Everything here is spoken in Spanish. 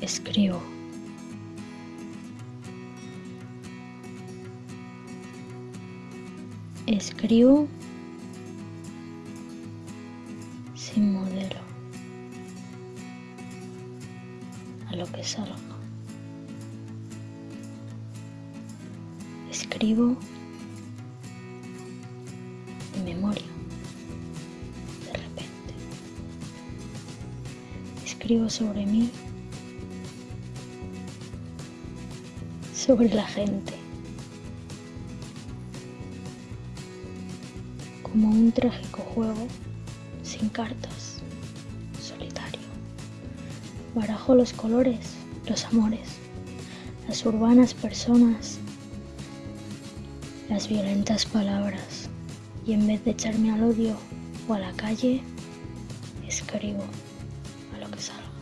Escribo. Escribo sin modelo. A lo que salga. Escribo de memoria. De repente. Escribo sobre mí. Sobre la gente. como un trágico juego sin cartas, solitario. Barajo los colores, los amores, las urbanas personas, las violentas palabras y en vez de echarme al odio o a la calle, escribo a lo que salga.